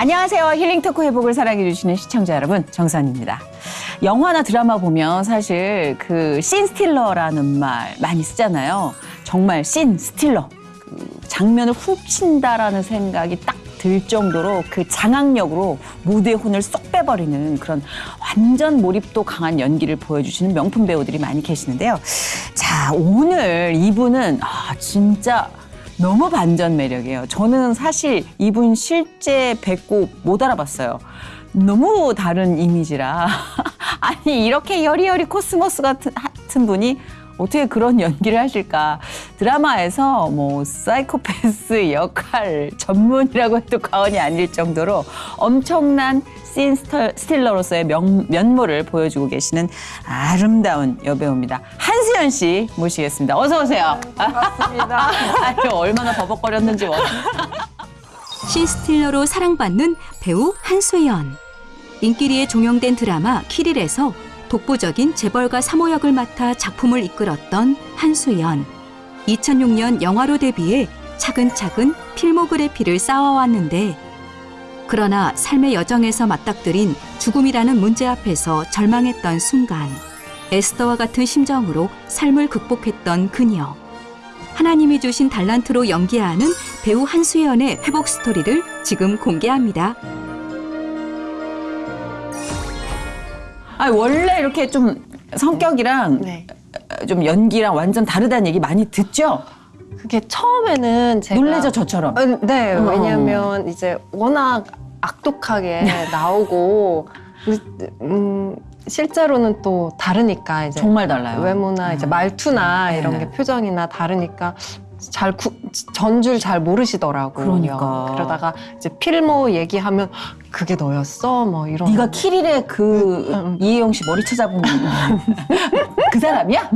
안녕하세요. 힐링 토크 회복을 사랑해주시는 시청자 여러분, 정선입니다. 영화나 드라마 보면 사실 그 씬스틸러라는 말 많이 쓰잖아요. 정말 씬스틸러. 그 장면을 훔친다라는 생각이 딱 들 정도로 그 장악력으로 무대의 혼을 쏙 빼버리는 그런 완전 몰입도 강한 연기를 보여주시는 명품 배우들이 많이 계시는데요. 자, 오늘 이분은 아, 진짜 너무 반전 매력이에요. 저는 사실 이분 실제 뵙고 못 알아봤어요. 너무 다른 이미지라. 아니, 이렇게 여리여리 코스모스 같은, 같은 분이 어떻게 그런 연기를 하실까. 드라마에서 뭐, 사이코패스 역할 전문이라고 해도 과언이 아닐 정도로 엄청난 scene stealer로서의 명- 면모를 보여주고 계시는 아름다운 여배우입니다. 한수연 씨 모시겠습니다. 어서 오세요. 반갑습니다. 아유, 얼마나 버벅거렸는지 뭐. 신스틸러로 사랑받는 배우 한수연. 인기리에 종영된 드라마 키릴에서 독보적인 재벌가 3호 역을 맡아 작품을 이끌었던 한수연. 2006년 영화로 데뷔해 차근차근 필모그래피를 쌓아왔는데 그러나 삶의 여정에서 맞닥뜨린 죽음이라는 문제 앞에서 절망했던 순간 에스더와 같은 심정으로 삶을 극복했던 그녀. 하나님이 주신 달란트로 연기하는 배우 한수연의 회복 스토리를 지금 공개합니다. 아니, 원래 이렇게 좀 성격이랑 네. 좀 연기랑 완전 다르다는 얘기 많이 듣죠? 그게 처음에는 제가 놀래죠, 저처럼. 어, 네, 어. 왜냐하면 이제 워낙 악독하게 나오고 음, 실제로는 또 다르니까 이제 정말 달라요. 외모나 이제 음. 말투나 네. 이런 게 표정이나 다르니까 잘 전 줄 잘 모르시더라고요. 그러니까. 그러다가 이제 필모 얘기하면 그게 너였어? 뭐 이런. 네가 킬힐의 그 응, 응. 이혜영 씨 머리 찾아본 그 사람이야?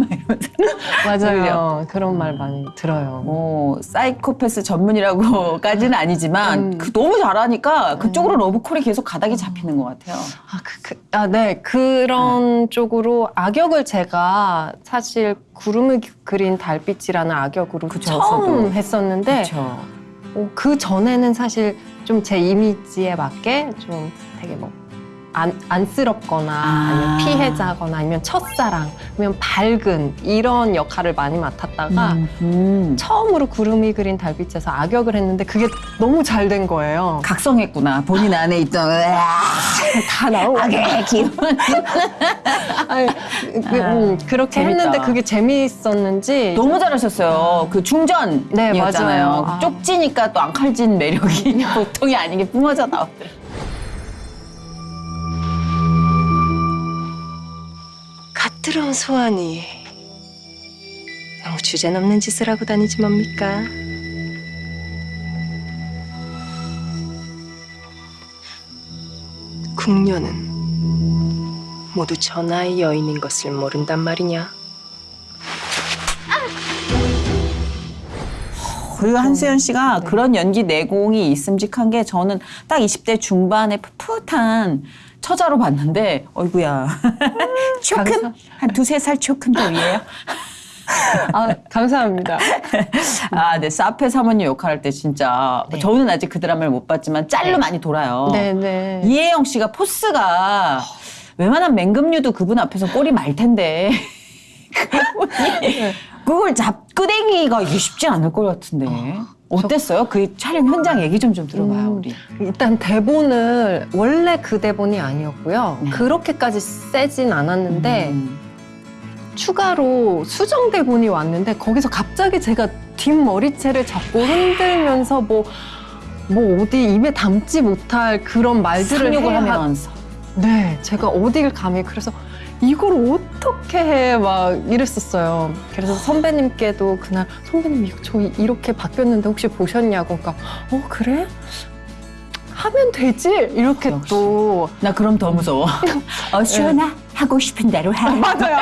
맞아요. 그런 말 많이 들어요. 뭐 사이코패스 전문이라고까지는 아니지만 음. 그 너무 잘하니까 그쪽으로 러브콜이 계속 가닥이 잡히는 것 같아요. 아, 그, 그, 아, 네. 그런 쪽으로 악역을 제가 사실 구르미 그린 달빛이라는 악역으로 그쵸, 처음 저도. 했었는데. 어, 그 전에는 사실 좀 제 이미지에 맞게 좀 되게 뭐 안, 안쓰럽거나 아. 아니면 피해자거나 아니면 첫사랑 아니면 밝은 이런 역할을 많이 맡았다가 음. 처음으로 구름이 그린 달빛에서 악역을 했는데 그게 너무 잘 된 거예요. 각성했구나. 본인 안에 있던 다 나오고 악의 기운. 아니, 그, 음, 그렇게 재밌다. 했는데 그게 재미있었는지 너무 잘하셨어요. 그 중전이었잖아요. 네, 맞아요. 아. 쪽지니까 또 안 칼진 매력이 보통이 아닌 게 뿜어져 나오더라고요. 갓들어온 소환이 너무 주제넘는 짓을 하고 다니지 뭡니까? 궁녀는 모두 전하의 여인인 것을 모른단 말이냐? 그리고 한수연 씨가 그런 연기 내공이 있음직한 게 저는 딱 20대 중반에 풋풋한 처자로 봤는데 어이구야 조금 한 두세 살 조금 더 위에요. 아, 감사합니다. 아, 네 사페 사모님 역할할 때 진짜 네. 저는 아직 그 드라마를 못 봤지만 짤로 네. 많이 돌아요. 네 네. 이혜영 씨가 포스가 웬만한 맹금류도 그분 앞에서 꼬리 말 텐데 그분이 그걸 잡끄댕이가 이게 쉽지 않을 것 같은데 어땠어요? 그 촬영 현장 얘기 좀 좀 들어봐요 음, 우리. 일단 대본을 원래 그 대본이 아니었고요. 네. 그렇게까지 세진 않았는데 음. 추가로 수정 대본이 왔는데 거기서 갑자기 제가 뒷머리채를 잡고 흔들면서 뭐, 뭐 어디 입에 담지 못할 그런 말들을 상욕을 하- 하면서 네, 제가 어딜 감히 그래서 이걸 어떻게 해 막 이랬었어요. 그래서 선배님께도 그날 선배님 이거 저 이렇게 바뀌었는데 혹시 보셨냐고 그러니까 어 그래? 하면 되지 이렇게 역시. 또 나 그럼 더 무서워. 어 시원아 하고 싶은 대로 해. 맞아요.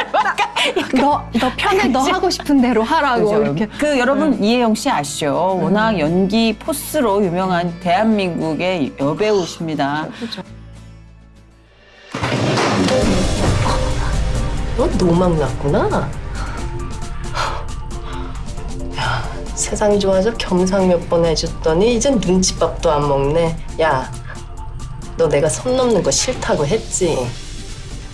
너너 편해 너 하고 싶은 대로 하라고 그죠? 이렇게 그 여러분 이혜영 씨 아시죠? 워낙 연기 포스로 유명한 대한민국의 여배우십니다. 그렇죠. 너 노망 났구나. 야, 세상이 좋아서 겸상 몇 번 해줬더니 이젠 눈칫밥도 안 먹네. 야, 너 내가 선 넘는 거 싫다고 했지.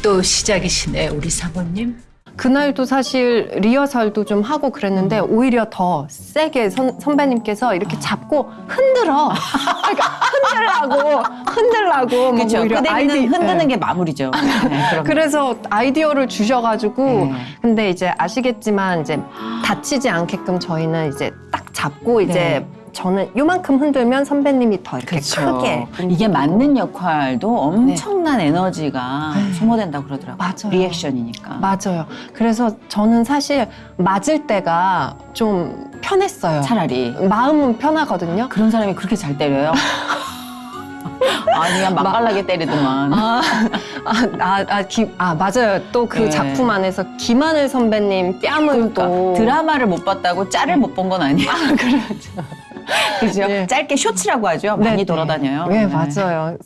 또 시작이시네, 우리 사모님. 그날도 사실 리허설도 좀 하고 그랬는데 음. 오히려 더 세게 선, 선배님께서 이렇게 잡고 흔들어. 그러니까 흔들라고 흔들라고 막 그렇죠. 오히려 아이디- 흔드는 네. 게 마무리죠. 네, 그럼. 그래서 아이디어를 주셔가지고 네. 근데 이제 아시겠지만 이제 다치지 않게끔 저희는 이제 딱 잡고 이제 네. 저는 요만큼 흔들면 선배님이 더 이렇게 그렇죠. 크게 이게 맞는 역할도 엄청난 에너지가 네. 소모된다고 그러더라고요. 맞아요. 리액션이니까. 맞아요. 그래서 저는 사실 맞을 때가 좀 편했어요. 차라리 마음은 편하거든요. 그런 사람이 그렇게 잘 때려요? 아니 그냥 맛깔나게 때리더만. 아, 아, 아, 아, 기- 아, 맞아요. 또그 네. 작품 안에서 김하늘 선배님 뺨은 그러니까 또 드라마를 못 봤다고 짤을 못 본 건 아니에요. 그렇죠. 그죠? 네. 짧게 쇼츠라고 하죠. 많이 네, 돌아다녀요. 네, 맞아요.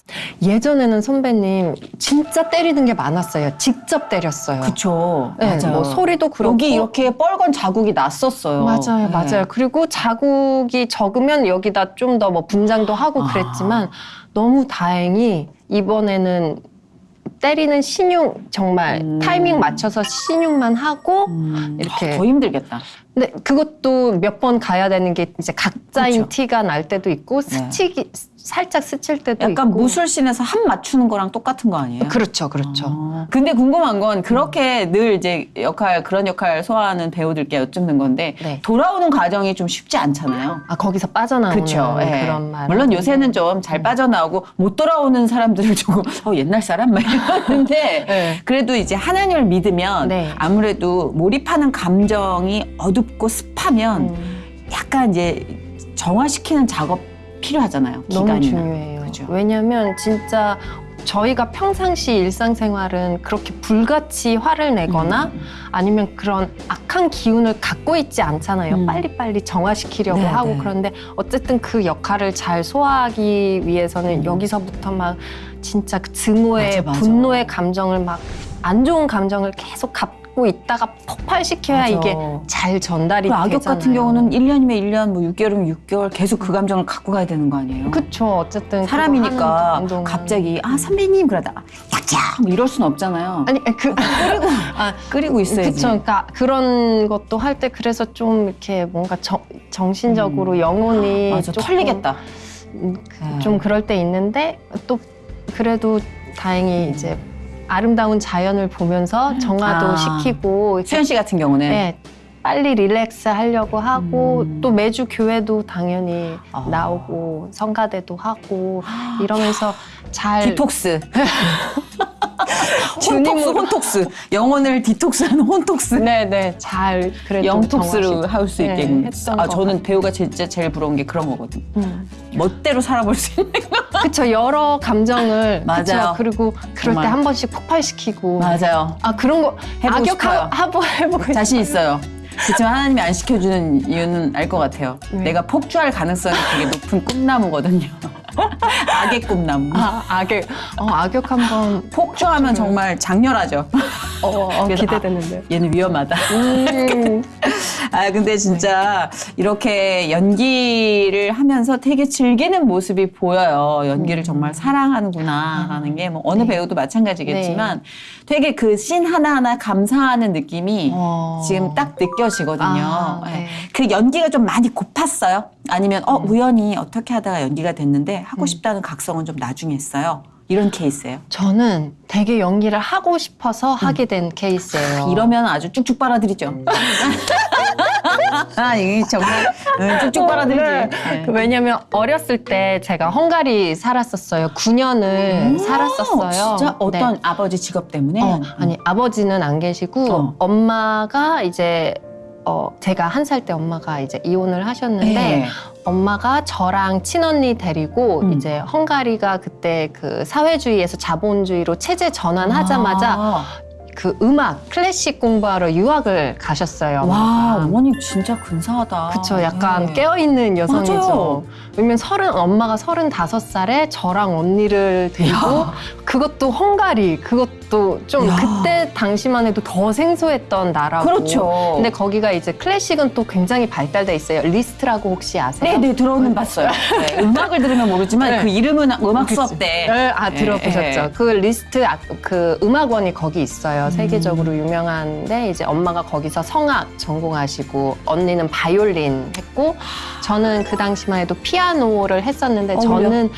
예전에는 선배님 진짜 때리는 게 많았어요. 직접 때렸어요. 그쵸. 네, 맞아요. 뭐 소리도 그렇고 여기 이렇게 뻘건 자국이 났었어요. 맞아요, 네. 맞아요. 그리고 자국이 적으면 여기다 좀 더 뭐 분장도 하고 아. 그랬지만 너무 다행히 이번에는 때리는 신용 정말 음. 타이밍 맞춰서 신용만 하고 음, 이렇게. 아, 더 힘들겠다. 근데 그것도 몇 번 가야 되는 게 이제 각자인 그렇죠. 티가 날 때도 있고 네. 스치기 살짝 스칠 때도 약간 있고 무술씬에서 한 맞추는 거랑 똑같은 거 아니에요? 그렇죠, 그렇죠. 어. 근데 궁금한 건 그렇게 늘 이제 역할 그런 역할 소화하는 배우들께 여쭙는 건데 네. 돌아오는 과정이 좀 쉽지 않잖아요. 아 거기서 빠져나오는 그렇죠. 예. 그런 말. 물론 요새는 좀 음. 잘 빠져나오고 못 돌아오는 사람들을 조금 어, 옛날 사람 막 이러는데 네. 그래도 이제 하나님을 믿으면 네. 아무래도 몰입하는 감정이 어 둡고 습하면 음, 약간 이제 정화시키는 작업 필요하잖아요. 너무 기간이나. 중요해요. 그죠. 왜냐하면 진짜 저희가 평상시 일상생활은 그렇게 불같이 화를 내거나 음. 아니면 그런 악한 기운을 갖고 있지 않잖아요. 음. 빨리빨리 정화시키려고 네, 하고 네. 그런데 어쨌든 그 역할을 잘 소화하기 위해서는 음. 여기서부터 막 진짜 그 증오의 맞아, 맞아. 분노의 감정을 막 안 좋은 감정을 계속 갖고 있다가 폭발시켜야 맞아. 이게 잘 전달이 그 악역 되잖아요. 같은 경우는 1년이면 1년, 뭐 6개월이면 6개월 계속 그 감정을 갖고 가야 되는 거 아니에요? 그쵸 어쨌든 사람이니까. 갑자기 아 선배님 그러다가 약자 뭐 이럴 순 없잖아요. 아니 그 끓이고 아, 끓이고 있어야지. 그쵸. 그러니까 그런 것도 할 때 그래서 좀 이렇게 뭔가 정, 정신적으로 음. 영혼이 맞아 조금, 털리겠다. 음, 좀 그럴 때 있는데 또 그래도 다행히 이제 아름다운 자연을 보면서 정화도 아. 시키고 수연 씨 같은 경우는 네, 빨리 relax 하려고 하고 음. 또 매주 교회도 당연히 아. 나오고 성가대도 하고 이러면서 잘 디톡스. 혼톡스, 주님으로- 혼톡스. 영혼을 디톡스하는 혼톡스. 네네 잘 그래도 영톡스로 정화시키고. 할수 네, 있게. 했던 아, 것 저는 배우가 진짜 제일 부러운 게 그런 거거든. 음. 멋대로 살아볼 수 있는. 그쵸 여러 감정을 맞아요. 그쵸? 그리고 그럴. 때 한 번씩 폭발시키고 맞아요. 아 그런 거 해보고 싶어요. 하- 하보 해보고 자신 있어요. 그렇지만 하나님이 안 시켜주는 이유는 알 것 같아요. 네. 내가 폭주할 가능성이 되게 높은 꿈나무거든요. 악의 꿈나무. 아 악역 어 악역 한번 폭주하면 정말 장렬하죠. 어, 어, 그래서 기대되는데 얘는 위험하다. 음, 아 근데 진짜 이렇게 연기를 하면서 되게 즐기는 모습이 보여요. 연기를 정말 사랑하는구나라는 게 뭐 어느 네. 배우도 마찬가지겠지만 되게 그 씬 하나하나 감사하는 느낌이 어. 지금 딱 느껴지거든요. 아, 예. 네. 그 연기가 좀 많이 고팠어요. 아니면 어 우연히 어떻게 하다가 연기가 됐는데 하고 음. 싶다는 각성은 좀 나중에 했어요. 이런 케이스예요. 저는 되게 연기를 하고 싶어서 하게 된 케이스예요. 이러면 아주 쭉쭉 빨아들이죠. 아, 이게 정말 응, 쭉쭉 빨아들이지. 네. 그 왜냐면 어렸을 때 제가 헝가리 살았었어요. 9년을 살았었어요. 진짜 네. 어떤 아버지 직업 때문에? 어, 아니 아버지는 안 계시고 어. 엄마가 이제 어 제가 한 살 때 엄마가 이제 이혼을 하셨는데 네. 엄마가 저랑 친언니 데리고 음. 이제 헝가리가 그때 그 사회주의에서 자본주의로 체제 전환하자마자 아, 그 음악 클래식 공부하러 유학을 가셨어요. 와, 엄마가. 어머니 진짜 근사하다. 그쵸, 약간 네. 깨어있는 여성이죠. 맞아요. 왜냐면 서른, 엄마가 서른다섯 살에 저랑 언니를 데리고 야. 그것도 헝가리, 그것 또좀 야. 그때 당시만 해도 더 생소했던 나라고. 그렇죠. 근데 거기가 이제 클래식은 또 굉장히 발달돼 있어요. 리스트라고 혹시 아세요? 네네 들어는 봤어요. 네, 음악을 들으면 모르지만 네. 그 이름은 음악 그치. 수업 때. 네, 아 들어보셨죠? 예. 그 리스트 아, 그 음악원이 거기 있어요. 음. 세계적으로 유명한데 이제 엄마가 거기서 성악 전공하시고 언니는 바이올린 했고 저는 그 당시만 해도 피아노를 했었는데 어울려. 저는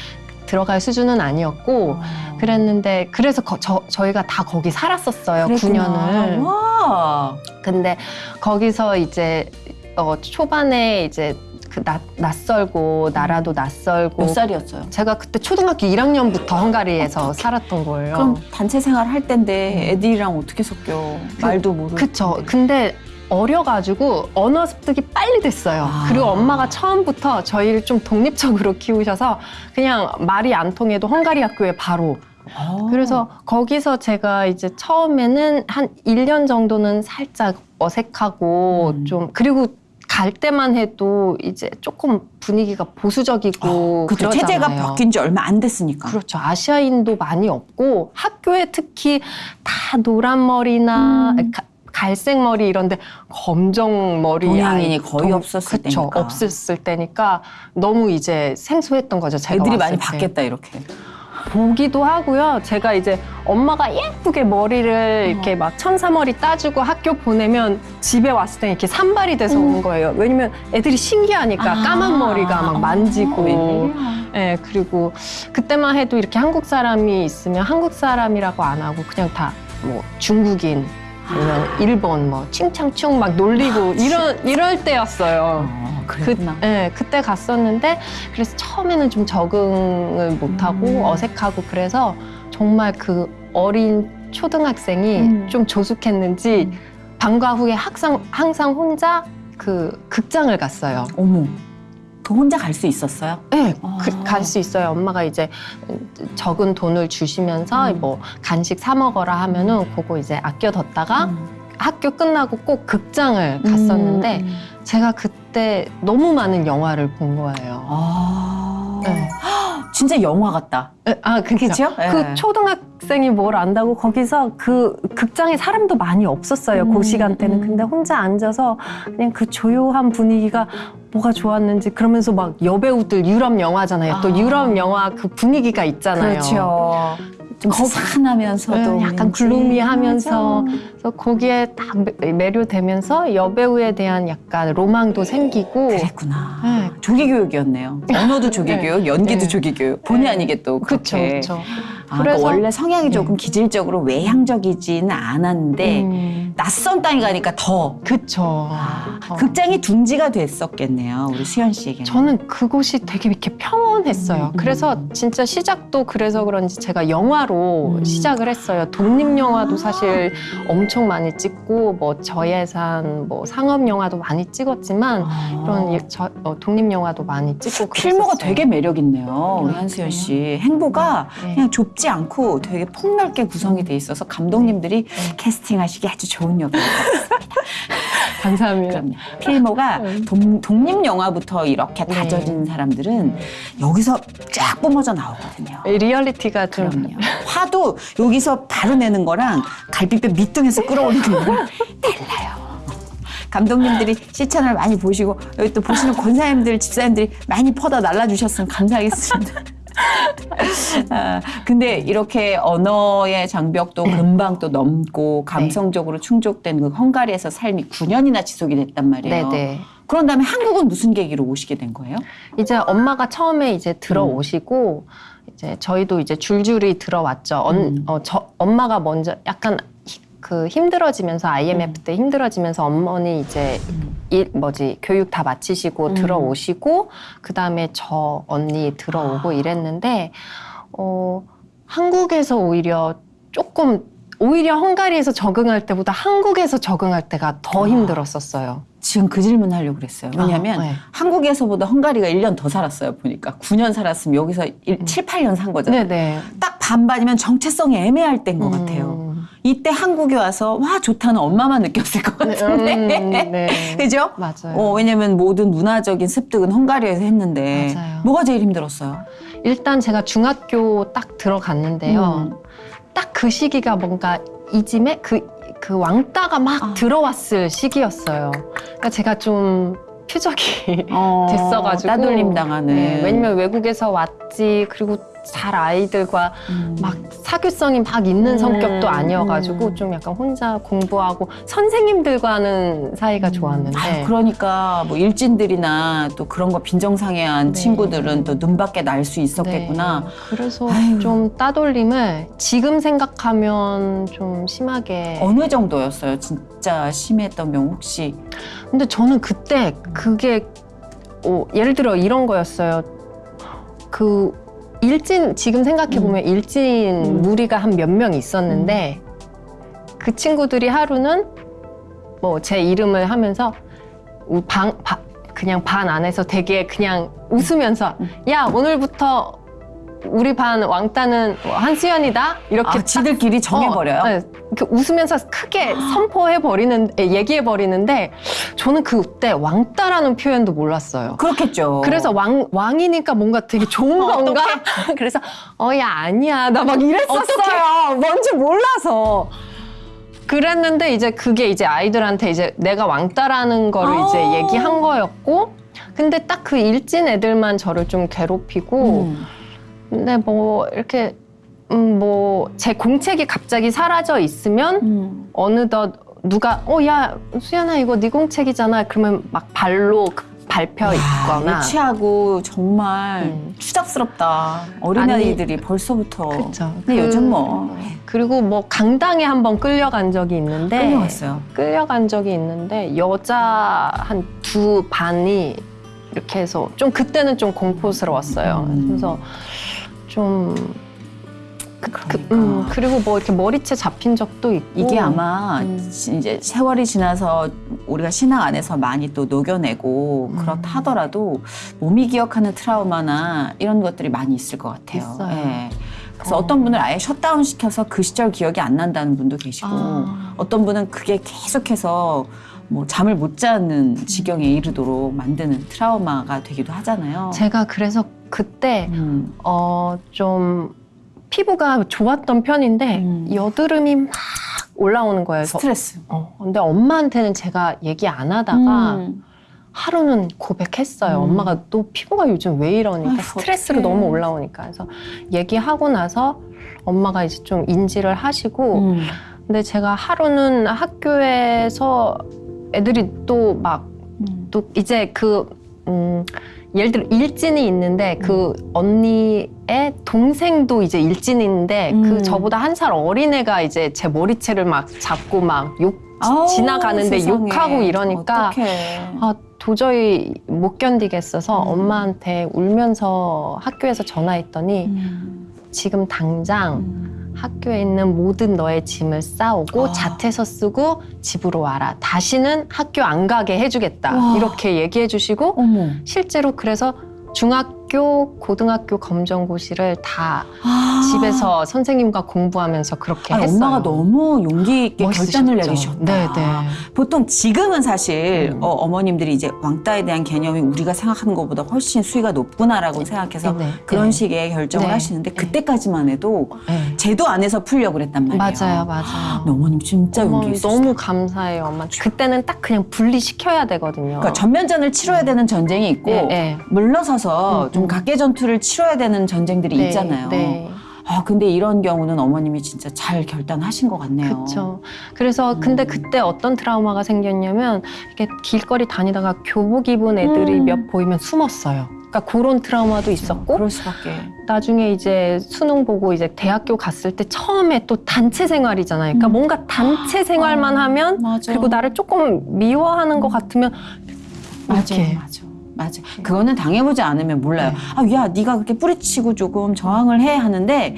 들어갈 수준은 아니었고 어. 그랬는데 그래서 거- 저, 저희가 다 거기 살았었어요. 그랬구나. 9년을. 와. 근데 거기서 이제 어, 초반에 이제 그 낯, 낯설고 나라도 낯설고 몇 살이었어요? 제가 그때 초등학교 1학년부터 헝가리에서 살았던 거예요. 그럼 단체 생활 할 때인데 애들이랑 어떻게 섞여? 말도 모르고. 음. 그쵸. 근데 어려가지고 언어 습득이 빨리 됐어요. 아. 그리고 엄마가 처음부터 저희를 좀 독립적으로 키우셔서 그냥 말이 안 통해도 헝가리 학교에 바로. 아. 그래서 거기서 제가 이제 처음에는 한 1년 정도는 살짝 어색하고 음. 좀 그리고 갈 때만 해도 이제 조금 분위기가 보수적이고 그쵸. 그러잖아요. 체제가 바뀐 지 얼마 안 됐으니까. 그렇죠. 아시아인도 많이 없고 학교에 특히 다 노란 머리나 음. 가- 갈색 머리 이런데 검정 머리 동양인이 아이, 거의 없었을 그쵸. 때니까. 없었을 때니까 너무 이제 생소했던 거죠. 제가 애들이 많이 때. 바뀌었다 이렇게. 보기도 하고요. 제가 이제 엄마가 예쁘게 머리를 어. 이렇게 막 천사머리 따주고 학교 보내면 집에 왔을 때 이렇게 산발이 돼서 어머. 오는 거예요. 왜냐면 애들이 신기하니까 아. 까만 머리가 막 만지고. 어, 웬일이야. 예, 그리고 그때만 해도 이렇게 한국 사람이 있으면 한국 사람이라고 안 하고 그냥 다 뭐 중국인 일본 뭐 칭창충 막 놀리고 이런 이럴 때였어요. 어, 그. 예, 그때 갔었는데 그래서 처음에는 좀 적응을 못하고 음. 어색하고 그래서 정말 그 어린 초등학생이 음. 좀 조숙했는지 음. 방과 후에 항상 항상 혼자 그 극장을 갔어요. 어머. 그 혼자 갈 수 있었어요? 네, 아. 갈수 있어요. 엄마가 이제 적은 돈을 주시면서 음. 뭐 간식 사 먹어라 하면은 그거 이제 아껴뒀다가 음. 학교 끝나고 꼭 극장을 갔었는데 음, 음. 제가 그때 너무 많은 영화를 본 거예요. 아. 네. 진짜 영화 같다. 에, 아. 그쵸? 그 네. 초등학생이 뭘 안다고 거기서 그 극장에 사람도 많이 없었어요. 음, 그 시간대는. 음. 근데 혼자 앉아서 그냥 그 조용한 분위기가 뭐가 좋았는지 그러면서 막 여배우들 유럽 영화잖아요. 아. 또 유럽 영화 그 분위기가 있잖아요. 그렇죠. 좀 거- 산하면서도 네, 약간 글루미하면서 그래서 거기에 딱 매- 매료되면서 여배우에 대한 약간 로망도 생기고 그랬구나. 네. 조기 교육이었네요. 언어도 조기 네. 교육, 연기도 네. 조기 교육. 본의 네. 아니게 또 그쵸, 그렇게. 그쵸. 아, 그러니까 원래 성향이 네. 조금 기질적으로 외향적이지는 않았는데 음, 낯선 땅에 가니까 더 그쵸. 아, 어. 극장이 둥지가 됐었겠네요. 우리 수현 씨에게는. 저는 그곳이 되게 이렇게 평온했어요. 음, 그래서 음. 진짜 시작도 그래서 그런지 제가 영화로 음. 시작을 했어요. 독립 영화도 사실 엄청 많이 찍고 뭐 저예산 뭐 상업 영화도 많이 찍었지만 아. 이런 예- 저- 어, 독립 영화도 많이 찍고 필모가. 되게 매력 있네요. 우리 아, 한수연 그래요? 씨. 행보가 네. 그냥 좁지 않고 되게 폭넓게 구성이 돼 있어서 감독님들이 네. 캐스팅하시기 아주 좋은 역이에요. 감사합니다. 그럼요. 필모가 음. 동- 독립 영화부터 이렇게 네. 다져진 사람들은 여기서 쫙 뿜어져 나오거든요. 이 리얼리티가 좀 그럼요. 화도 여기서 바로 내는 거랑 갈비뼈 밑둥에서 끌어올리는 거랑 달라요. 감독님들이 시청을 많이 보시고 여기 또 보시는 권사님들, 집사님들이 많이 퍼다 날라주셨으면 감사하겠습니다. 아, 근데 이렇게 언어의 장벽도 금방 또 넘고 감성적으로 충족된 그 헝가리에서 삶이 9년이나 지속이 됐단 말이에요. 네네. 그런 다음에 한국은 무슨 계기로 오시게 된 거예요? 이제 엄마가 처음에 이제 들어오시고 이제 저희도 이제 줄줄이 들어왔죠. 언- 음. 어, 저, 엄마가 먼저 약간 히- 그 힘들어지면서 IMF 때 힘들어지면서 어머니 이제 일 뭐지 교육 다 마치시고 음. 들어오시고 그 다음에 저 언니 들어오고 아. 이랬는데 어 한국에서 오히려 조금 오히려 헝가리에서 적응할 때보다 한국에서 적응할 때가 더 아. 힘들었었어요. 지금 그 질문 하려고 그랬어요. 왜냐하면 아, 네. 한국에서보다 헝가리가 1년 더 살았어요. 보니까 9년 살았으면 여기서 일, 음. 7, 8년 산 거잖아요. 네네. 딱 반반이면 정체성이 애매할 때인 것 같아요. 음. 이때 한국에 와서 와 좋다는 엄마만 느꼈을 것 같은데. 음, 네. 그죠? 맞아요. 어, 왜냐면 모든 문화적인 습득은 헝가리에서 했는데 맞아요. 뭐가 제일 힘들었어요? 일단 제가 중학교 딱 들어갔는데요. 음. 딱그 시기가 뭔가 이짐에 그, 그 왕따가 막 아. 들어왔을 시기였어요. 그러니까 제가 좀 표적이 어, 됐어가지고 따돌림 당하는. 네, 왜냐면 외국에서 왔지 그리고 잘 아이들과 음. 막 사교성이 막 있는 음, 성격도 아니어가지고 음. 좀 약간 혼자 공부하고 선생님들과는 사이가 좋았는데 아유, 그러니까 뭐 일진들이나 또 그런 거 빈정상해한 네. 친구들은 또 눈밖에 날 수 있었겠구나. 네, 그래서 아유. 좀 따돌림을 지금 생각하면 좀 심하게 어느 정도였어요? 진짜 심했던 경우 혹시? 근데 저는 그때 그게 어, 예를 들어 이런 거였어요. 그 일진 지금 생각해 보면 일진 음. 무리가 한 몇 명 있었는데 그 친구들이 하루는 뭐 제 이름을 하면서 우- 방 바- 그냥 반 안에서 되게 그냥 웃으면서 음. 야 오늘부터 우리 반 왕따는 뭐 한수연이다 이렇게 아, 딱 지들끼리 정해버려요? 어, 네. 이렇게 웃으면서 크게 선포해 버리는 얘기해 버리는데 저는 그때 왕따라는 표현도 몰랐어요. 그렇겠죠. 그래서 왕 왕이니까 뭔가 되게 좋은 건가? 그래서 어 야 아니야 나 막 이랬었어요. 뭔지 몰라서. 그랬는데 이제 그게 이제 아이들한테 이제 내가 왕따라는 거를 아. 이제 얘기한 거였고 근데 딱 그 일진 애들만 저를 좀 괴롭히고 음. 근데 뭐 이렇게 음 뭐 제 공책이 갑자기 사라져 있으면 음. 어느덧 누가 어 야 수연아 이거 네 공책이잖아 그러면 막 발로 그 밟혀 있거나 유치하고 정말 음. 추잡스럽다. 어린아이들이 벌써부터. 그쵸. 근데 그- 요즘 뭐 그리고 뭐 강당에 한번 끌려간 적이 있는데 끌려갔어요. 끌려간 적이 있는데 여자 한 두 반이 이렇게 해서 좀 그때는 좀 공포스러웠어요. 음. 그래서 좀 그, 그, 그러니까. 음, 그리고 뭐 이렇게 머리채 잡힌 적도 있고 이게 아마 음. 이제 세월이 지나서 우리가 신앙 안에서 많이 또 녹여내고 음. 그렇다 하더라도 몸이 기억하는 트라우마나 이런 것들이 많이 있을 것 같아요. 있어요. 예. 그래서 어. 어. 떤 분은 아예 셧다운 시켜서 그 시절 기억이 안 난다는 분도 계시고 아. 어떤 분은 그게 계속해서 뭐 잠을 못 자는 지경에 이르도록 만드는 트라우마가 되기도 하잖아요. 제가 그래서 그때 음. 어 좀 피부가 좋았던 편인데 음. 여드름이 막 올라오는 거예요. 스트레스. 어, 근데 엄마한테는 제가 얘기 안 하다가 음. 하루는 고백했어요. 음. 엄마가 또 피부가 요즘 왜 이러니까 아이고, 스트레스로 어떡해. 너무 올라오니까 그래서 얘기하고 나서 엄마가 이제 좀 인지를 하시고 음. 근데 제가 하루는 학교에서 애들이 또 막또 음. 이제 그 음, 예를 들어 일진이 있는데 그 언니의 동생도 이제 일진인데 음. 그 저보다 한 살 어린 애가 이제 제 머리채를 막 잡고 막욕 아우, 지나가는데 세상에. 욕하고 이러니까 어떡해. 아 도저히 못 견디겠어서 음. 엄마한테 울면서 학교에서 전화했더니 음. 지금 당장 음. 학교에 있는 모든 너의 짐을 싸오고 아. 자퇴서 쓰고 집으로 와라. 다시는 학교 안 가게 해주겠다. 와. 이렇게 얘기해 주시고 어머. 실제로 그래서 중학 교, 고등학교 검정고시를 다 아. 집에서 선생님과 공부하면서 그렇게 아니, 했어요. 엄마가 너무 용기 있게 결단을 멋있으셨죠. 내리셨다. 네, 네. 보통 지금은 사실 음. 어, 머님들이 이제 왕따에 대한 개념이 우리가 생각하는 것보다 훨씬 수위가 높구나라고 생각해서 네, 네, 그런 네. 식의 결정을 네, 하시는데 네. 그때까지만 해도 네. 제도 안에서 풀려고 그랬단 말이에요. 맞아요, 맞아요. 근데 어머님 진짜 용기 있으시다. 너무 감사해요, 엄마. 그때는 딱 그냥 분리시켜야 되거든요. 그러니까 전면전을 치러야 되는 전쟁이 있고 네, 네. 물러서서 음, 좀 음. 각계 전투를 치러야 되는 전쟁들이 네, 있잖아요. 네. 아 근데 이런 경우는 어머님이 진짜 잘 결단하신 것 같네요. 그렇죠. 그래서 근데 음. 그때 어떤 트라우마가 생겼냐면 이게 길거리 다니다가 교복 입은 애들이 음. 몇 보이면 숨었어요. 그러니까 그런 트라우마도 있었고 그럴 수밖에. 나중에 이제 수능 보고 이제 대학교 갔을 때 처음에 또 단체 생활이잖아요. 그러니까 음. 뭔가 단체 생활만 아, 하면 맞아. 그리고 나를 조금 미워하는 것 같으면 맞아, 이렇게. 맞아, 맞아. 그거는 당해보지 않으면 몰라요. 네. 아, 야, 네가 그렇게 뿌리치고 조금 저항을 해 하는데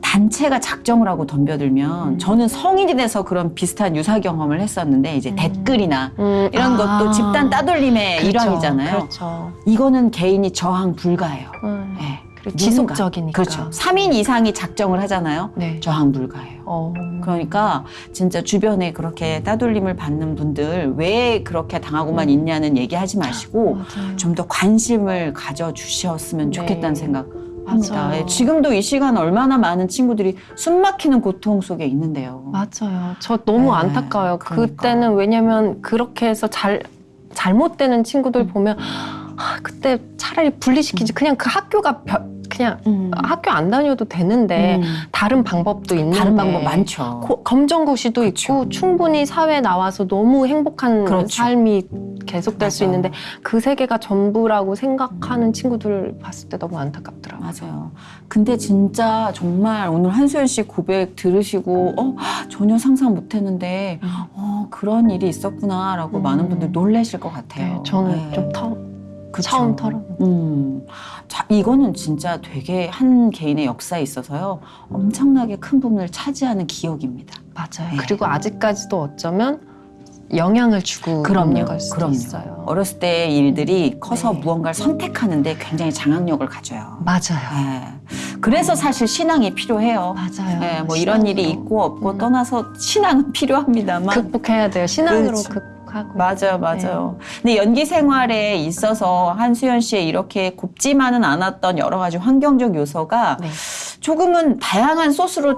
단체가 작정을 하고 덤벼들면 음. 저는 성인이 돼서 그런 비슷한 유사 경험을 했었는데 이제 음. 댓글이나 음, 이런 아. 것도 집단 따돌림의 그렇죠, 일환이잖아요. 그렇죠. 이거는 개인이 저항 불가해요. 음. 네. 지속적이니까. 그렇죠. 3인 이상이 작정을 하잖아요. 네. 저항 불가해요. 어. 그러니까 진짜 주변에 그렇게 따돌림을 받는 분들 왜 그렇게 당하고만 음. 있냐는 얘기하지 마시고. 좀 더 관심을 가져 주셨으면 네. 좋겠다는 생각 합니다. 맞아요. 예, 지금도 이 시간 얼마나 많은 친구들이 숨 막히는 고통 속에 있는데요. 맞아요. 저 너무 네, 안타까워요. 그러니까. 그때는 왜냐면 그렇게 해서 잘 잘못되는 음. 친구들 보면 아, 그때 차라리 분리시키지 그냥 그 학교가 별- 그냥 음. 학교 안 다녀도 되는데 음. 다른 방법도 있는데 다른 방법 많죠. 고- 검정고시도 그쵸. 있고 충분히 사회에 나와서 너무 행복한 그렇죠. 삶이 계속될 수 맞아요. 있는데 그 세계가 전부라고 생각하는 친구들을 봤을 때 너무 안타깝더라고요. 맞아요. 근데 진짜 정말 오늘 한소연 씨 고백 들으시고 어 전혀 상상 못했는데 어 그런 일이 있었구나라고 음. 많은 분들 놀라실 것 같아요. 네, 저는 네. 좀 터, 그쵸. 처음 털어. 음, 자 이거는 진짜 되게 한 개인의 역사에 있어서요 엄청나게 큰 부분을 차지하는 기억입니다. 맞아요. 네. 그리고 아직까지도 어쩌면 영향을 주고 그럼요, 있는 걸 수도 그럼요. 있어요. 어렸을 때의 일들이 커서 네. 무언가를 선택하는데 굉장히 장악력을 가져요. 맞아요. 네. 그래서 사실 신앙이 필요해요. 맞아요. 네, 뭐 이런 일이. 있고 없고 음. 떠나서 신앙은 필요합니다만 극복해야 돼요. 신앙으로 그렇죠. 극복 하고. 맞아요, 맞아요. 근데 연기 생활에 있어서 한수연 씨의 이렇게 곱지만은 않았던 여러 가지 환경적 요소가 네. 조금은 다양한 소스로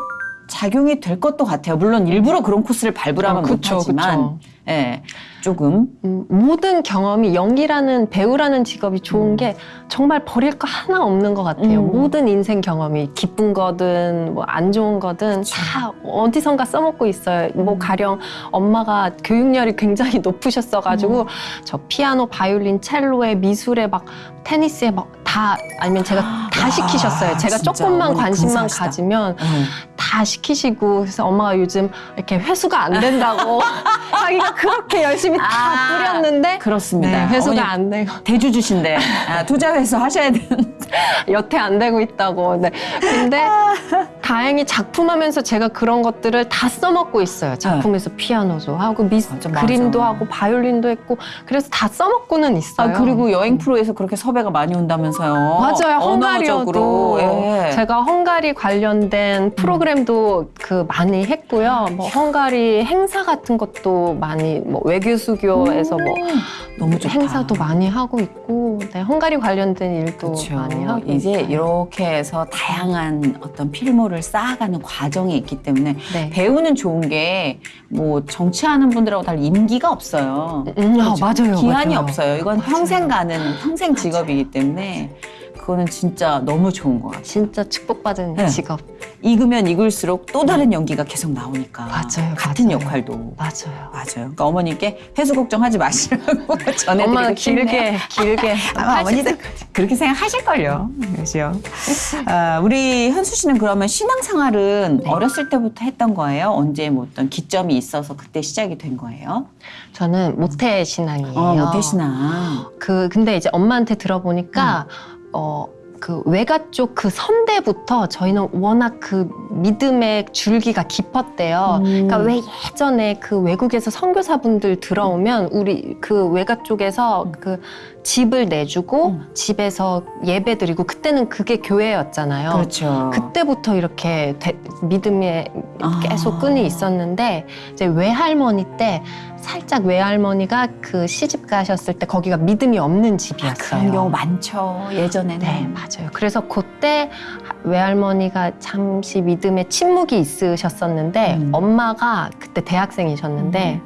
작용이 될 것도 같아요. 물론 일부러 그런 코스를 밟으라면 아, 그쵸, 못하지만, 예, 조금 음, 모든 경험이 연기라는 배우라는 직업이 좋은 음. 게 정말 버릴 거 하나 없는 것 같아요. 음. 모든 인생 경험이 기쁜 거든 뭐 안 좋은 거든 그쵸. 다 어디선가 써먹고 있어요. 뭐 음. 가령 엄마가 교육열이 굉장히 높으셨어가지고 음. 저 피아노, 바이올린, 첼로에 미술에 막 테니스에 막 다 아니면 제가 다 와, 시키셨어요. 제가 진짜 조금만 관심만 근사하시다. 가지면 음. 다 시키시고 그래서 엄마가 요즘 이렇게 회수가 안 된다고 자기가 그렇게 열심히 다 아, 뿌렸는데 그렇습니다. 네, 회수가 안 되고 대주 주신데 아, 투자 회수 하셔야 되는. 여태 안 되고 있다고. 네. 근데 다행히 작품하면서 제가 그런 것들을 다 써먹고 있어요. 작품에서 피아노도 하고 미 맞아, 맞아. 그림도 하고 바이올린도 했고 그래서 다 써먹고는 있어요. 아 그리고 여행 프로에서 그렇게 섭외가 많이 온다면서요. 맞아요. 헝가리어도 예. 제가 헝가리 관련된 프로그램 도 그 많이 했고요. 뭐 헝가리 행사 같은 것도 많이 뭐 외교 수교에서 뭐 너무 좋다. 행사도 많이 하고 있고 네, 헝가리 관련된 일도 그렇죠. 많이 하고 이제 있어요. 이렇게 해서 다양한 어떤 필모를 쌓아가는 과정이 있기 때문에 네. 배우는 좋은 게 뭐 정치하는 분들하고 달리 임기가 없어요. 음, 아, 그렇죠? 맞아요. 기한이 맞아요. 없어요. 이건 맞아요. 평생 가는 평생 직업이기 때문에 그거는 진짜 너무 좋은 것 같아요. 진짜 축복받은 네. 직업. 익으면 익을수록 또 다른 연기가 계속 나오니까 맞아요, 같은 맞아요. 역할도 맞아요. 맞아요. 그러니까 어머니께 회수 걱정하지 마시라고 전해드리고 엄마는 싶네요. 길게 길게 아마 어머니도 그렇게 생각하실걸요. 그죠? 아, 우리 현수 씨는 그러면 신앙생활은 네. 어렸을 때부터 했던 거예요? 언제 뭐 어떤 기점이 있어서 그때 시작이 된 거예요? 저는 모태 신앙이에요. 어, 모태 신앙. 그 근데 이제 엄마한테 들어보니까 어. 그 외가 쪽 그 선대부터 저희는 워낙 그 믿음의 줄기가 깊었대요. 음. 그러니까 왜 예전에 그 외국에서 선교사분들 들어오면 우리 그 외가 쪽에서 음. 그 집을 내주고 음. 집에서 예배 드리고 그때는 그게 교회였잖아요. 그렇죠. 그때부터 이렇게 되- 믿음에 아. 계속 끈이 있었는데 이제 외할머니 때 살짝 외할머니가 그 시집 가셨을 때 거기가 믿음이 없는 집이었어요. 아, 그런 경우 많죠. 예전에는. 네, 맞아요. 그래서 그때 외할머니가 잠시 믿음에 침묵이 있으셨었는데 음. 엄마가 그때 대학생이셨는데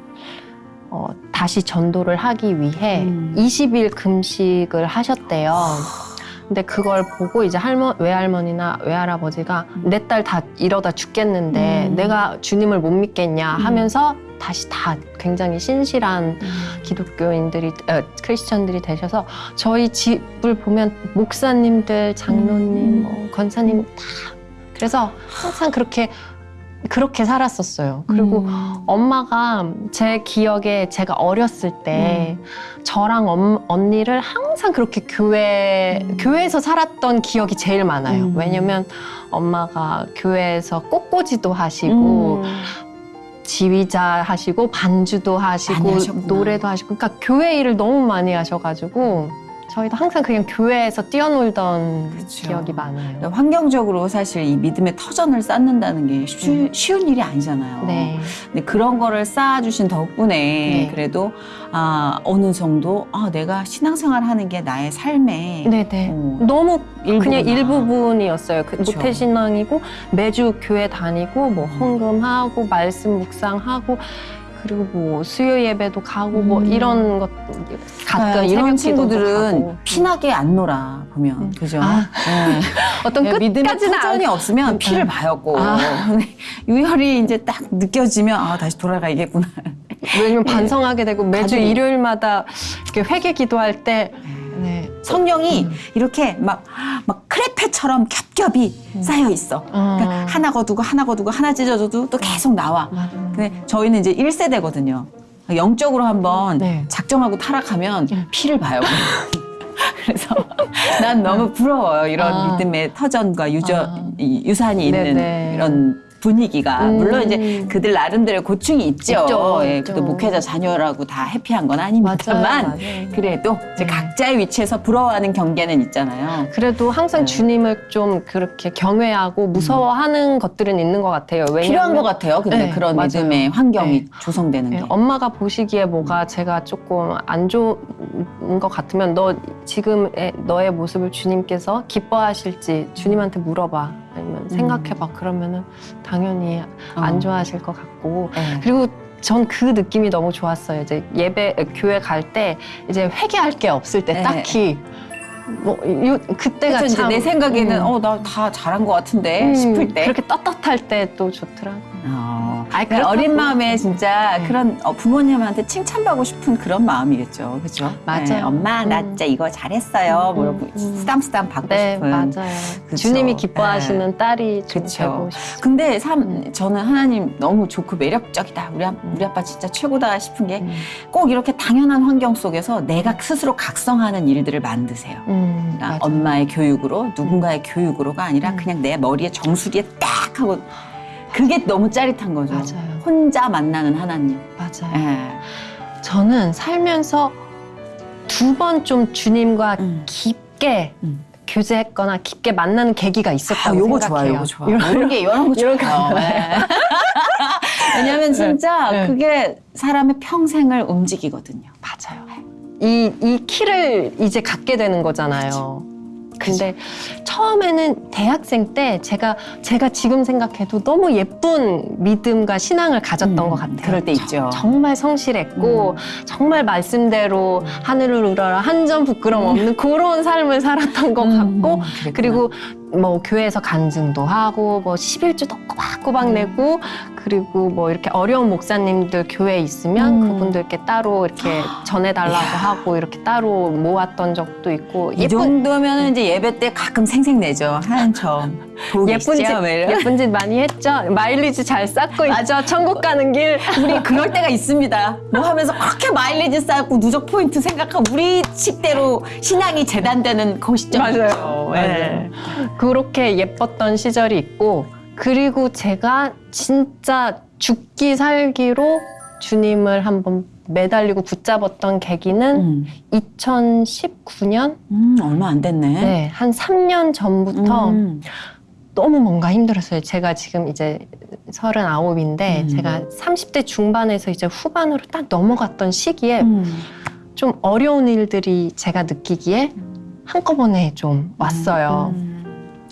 어, 다시 전도를 하기 위해 음. 20일 금식을 하셨대요. 근데 그걸 보고 이제 할머 외할머니나 외할아버지가 음. 내딸 다 이러다 죽겠는데 음. 내가 주님을 못 믿겠냐 음. 하면서 다시 다 굉장히 신실한 음. 기독교인들이 어, 크리스천들이 되셔서 저희 집을 보면 목사님들, 장로님, 음. 뭐 권사님 다 그래서 항상 그렇게 그렇게 살았었어요. 그리고 음. 엄마가 제 기억에 제가 어렸을 때 저랑 엄- 언니를 항상 그렇게 교회 음. 교회에서 살았던 기억이 제일 많아요. 음. 왜냐면 엄마가 교회에서 꽃꽂이도 하시고 음. 지휘자 하시고 반주도 하시고. 노래도 하시고 그러니까 교회 일을 너무 많이 하셔가지고 저희도 항상 그냥 교회에서 뛰어놀던 그쵸. 기억이 많아요. 환경적으로 사실 이 믿음의 터전을 쌓는다는 게 쉬, 쉬운 일이 아니잖아요. 네. 근데 그런 거를 쌓아주신 덕분에 네. 그래도 아 어느 정도 아 내가 신앙생활 하는 게 나의 삶의 네네. 어, 너무 일부구나. 그냥 일부분이었어요. 그. 모태신앙이고 매주 교회 다니고 뭐 음. 헌금하고 말씀 묵상하고 그리고 뭐 수요 예배도 가고 뭐 음. 이런 것 가끔 그러니까 이런 친구들은. 피나게 안 놀아 보면 음. 그죠? 아. 네. 어떤 믿음의 끝까지는 터전이 안- 없으면 피를 음. 봐요 꼭. 아. 근데 유혈이 이제 딱 느껴지면 아 다시 돌아가야겠구나. 왜냐면 반성하게 되고 매주 가족이- 일요일마다 이렇게 회개 기도할 때 네. 성경이 음. 이렇게 막, 막 크레페처럼 겹겹이 음. 쌓여 있어. 그러니까 어. 하나 거두고 하나 거두고 하나 찢어져도 또 계속 나와. 맞아요. 근데 저희는 이제 1세대거든요. 영적으로 한번 네. 작정하고 타락하면 음. 피를 봐요. 그래서 난 너무 부러워요. 이런 아. 믿음의 터전과 유저, 아. 이 유산이 있는 네네. 이런 분위기가 음. 물론 이제 그들 나름대로의 고충이 있죠. 있죠, 예. 그래도 목회자 자녀라고 다 해피한 건. 아닙니다만 맞아요. 그래도 이제 네. 각자의 위치에서 부러워하는 경계는 있잖아요. 그래도 항상 네. 주님을 좀 그렇게 경외하고 무서워하는 것들은 있는 것 같아요. 왜냐하면 필요한 것 같아요. 근데 네, 그런 맞아요. 믿음의 환경이 네. 조성되는 게. 네, 엄마가 보시기에 뭐가 제가 조금 안 좋은 것 같으면 너 지금의 너의 모습을 주님께서 기뻐하실지 주님한테 물어봐 아니면 생각해봐 그러면은 당연히 안 어. 좋아하실 것 같고 네. 그리고 전 그 느낌이 너무 좋았어요. 이제 예배 교회 갈 때 이제 회개할 게 없을 때 네. 딱히 뭐 요, 그때가 이제 참내 생각에는 음. 어나 다 잘한 것 같은데 음, 싶을 때 그렇게 떳떳할 때 또 좋더라고. 어. 아이, 그냥 어린. 마음에 진짜 네. 그런 어, 부모님한테 칭찬받고 싶은 그런 마음이겠죠, 그렇죠? 맞아요. 엄마 나 음. 진짜 이거 잘했어요. 음, 뭐 음, 이러고 음. 쓰담쓰담 받고 네, 싶은. 맞아요. 그쵸. 주님이 기뻐하시는 딸이 좀 그쵸. 되고 싶어요. 근데 삼 음. 저는 하나님 너무 좋고 매력적이다. 우리, 아, 우리 아빠 진짜 최고다 싶은 게꼭 음. 이렇게 당연한 환경 속에서 내가 스스로 각성하는 일들을 만드세요. 음. 엄마의 교육으로 누군가의 교육으로가 아니라 음. 그냥 내 머리에 정수리에 딱 하고 그게 너무 짜릿한 거죠. 맞아요. 혼자 만나는 하나님. 맞아요. 예. 저는 살면서 두 번 좀 주님과 음. 깊게 음. 교제했거나 깊게 만나는 계기가 아, 있었다고 요거 생각해요. 좋아요, 요거 좋아. 이런- 게 이런 거 이런 좋아요. 거. 예. 왜냐하면 진짜 네. 그게 사람의 평생을 움직이거든요. 맞아요. 이, 이 키를 이제 갖게 되는 거잖아요. 근데 처음에는 대학생 때 제가 제가 지금 생각해도 너무 예쁜 믿음과 신앙을 가졌던 음, 것 같아요. 그럴 때 있죠. 정말 성실했고 정말 말씀대로 하늘을 우러라 한점 부끄럼 없는 그런 삶을 살았던 것 같고 음, 그랬구나. 그리고 뭐 교회에서 간증도 하고 뭐 11주도 꼬박꼬박 음. 내고 그리고 뭐 이렇게 어려운 목사님들 교회에 있으면 음. 그분들께 따로 이렇게 전해달라고 이야. 하고 이렇게 따로 모았던 적도 있고 이 정도면은 이제 예배 때 가끔 생색내죠. 하얀 점. 예쁜 이런. 예쁜 짓 많이 했죠. 마일리지 잘 쌓고 있죠. 천국 가는 길. 우리 그럴 때가 있습니다. 뭐 하면서 그렇게 마일리지 쌓고 누적 포인트 생각하고 우리 식대로 신앙이 재단되는 그 시점 맞아요. 네. 그렇게 예뻤던 시절이 있고 그리고 제가 진짜 죽기 살기로 주님을 한번 매달리고 붙잡았던 계기는 음, 2019년 음, 얼마 안 됐네. 네, 한 3년 전부터 음. 너무 뭔가 힘들었어요. 제가 지금 이제 39인데 음. 제가 30대 중반에서 이제 후반으로 딱 넘어갔던 시기에 음. 좀 어려운 일들이 제가 느끼기에 한꺼번에 좀 왔어요.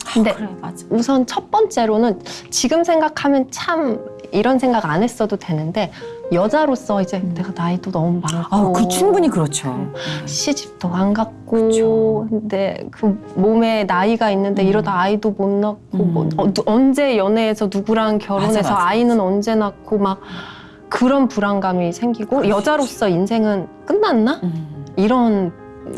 음. 근데 아, 그래, 맞아. 우선 첫 번째로는 지금 생각하면 참 이런 생각 안 했어도 되는데 여자로서 이제 음. 내가 나이도 너무 많고 아, 그 충분히 그렇죠. 음. 시집도 안 갔고 그쵸. 근데 그 몸에 나이가 있는데 음. 이러다 아이도 못 낳고 음. 뭐 어, 누- 언제 연애해서 누구랑 결혼해서 맞아, 맞아, 아이는 언제 낳고 막 그런 불안감이 생기고 수 여자로서 인생은 끝났나 음. 이런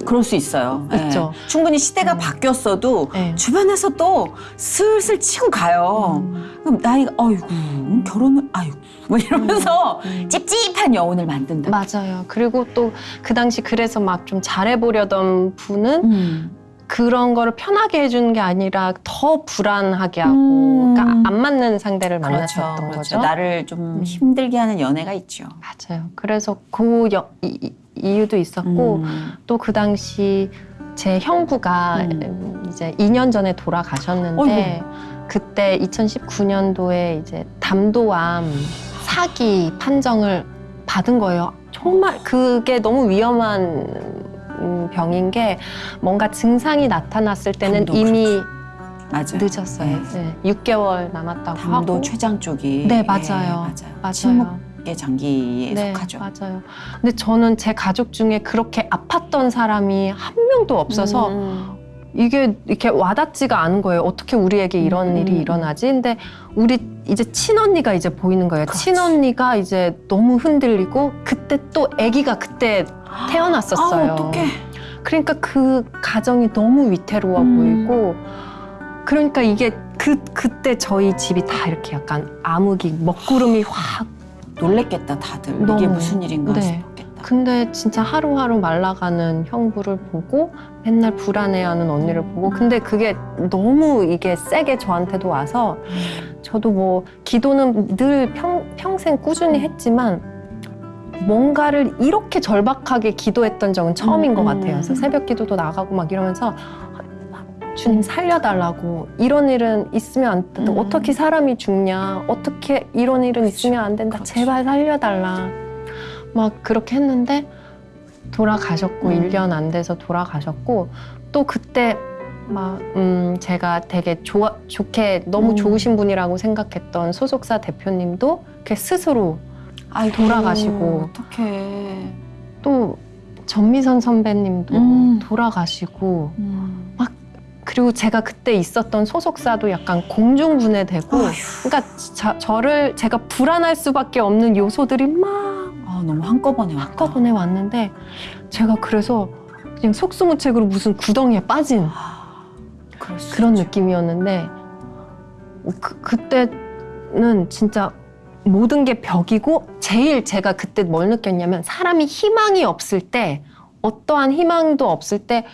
그럴 수 있어요. 예. 있죠. 충분히 시대가 음. 바뀌었어도 네. 주변에서 또 슬슬 치고 가요. 음. 그럼 나이가 어이구 음, 결혼을 아이고 뭐 이러면서 음. 찝찝한 여운을 만든다. 맞아요. 그리고 또 그 당시 그래서 막 좀 잘해보려던 분은 음. 그런 거를 편하게 해주는 게 아니라 더 불안하게 하고 음. 그러니까 안 맞는 상대를 그렇죠. 만났었던 그렇죠. 거죠. 나를 좀 음. 힘들게 하는 연애가 있죠. 맞아요. 그래서 그 여- 이, 이- 이유도 있었고 음. 또그 당시 제 형부가 음. 이제 2년 전에 돌아가셨는데 그때 2019년도에 이제 담도암 사기 판정을 받은 거예요. 정말 그게 너무 위험한 음, 병인 게 뭔가 증상이 나타났을 때는 이미 맞아요. 늦었어요. 네. 6개월 남았다고 담도 하고. 췌장 쪽이 네, 예, 맞아요. 맞아요. 맞아요. 침묵 의 장기에 네, 속하죠. 맞아요. 근데 저는 제 가족 중에 그렇게 아팠던 사람이 한 명도 없어서 음. 이게 이렇게 와닿지가 않은 거예요. 어떻게 우리에게 이런 음. 일이 일어나지? 근데 우리 이제 친언니가 이제 보이는 거예요. 그렇지. 친언니가 이제 너무 흔들리고 그때 또 아기가 그때 태어났었어요. 아, 어떡해. 그러니까 그 가정이 너무 위태로워 음. 보이고 그러니까 이게 그 그때 저희 집이 다 이렇게 약간 암흑이 먹구름이 확 놀랬겠다 다들 이게 너무. 무슨 일인가 네. 싶었겠다. 근데 진짜 하루하루 말라가는 형부를 보고 맨날 불안해하는 언니를 보고 근데 그게 너무 이게 세게 저한테도 와서 저도 뭐 기도는 늘 평, 평생 꾸준히 했지만 뭔가를 이렇게 절박하게 기도했던 적은 처음인 음, 것 음. 같아요. 그래서 새벽 기도도 나가고 막 이러면서 주님 살려달라고 이런 일은 있으면 안 된다. 음. 어떻게 사람이 죽냐. 어떻게 이런 일은 그렇죠. 있으면 안 된다. 그렇죠. 제발 살려달라. 막 그렇게 했는데 돌아가셨고 음. 1년 안 돼서 돌아가셨고 또 그때 막 음, 제가 되게 좋아 좋게 너무 음. 좋으신 분이라고 생각했던 소속사 대표님도 그 스스로 아이고, 돌아가시고. 어떡해. 또 전미선 선배님도 음. 돌아가시고 음. 그리고 제가 그때 있었던 소속사도 약간 공중분해되고. 그러니까 자- 저를 제가 불안할 수밖에 없는 요소들이 막 아, 너무 한꺼번에 왔다. 한꺼번에 왔는데 제가 그래서 그냥 속수무책으로 무슨 구덩이에 빠진 아, 그런 있죠. 느낌이었는데 그, 그때는 진짜 모든 게 벽이고 제일 제가 그때 뭘 느꼈냐면 사람이 희망이 없을 때 어떠한 희망도 없을 때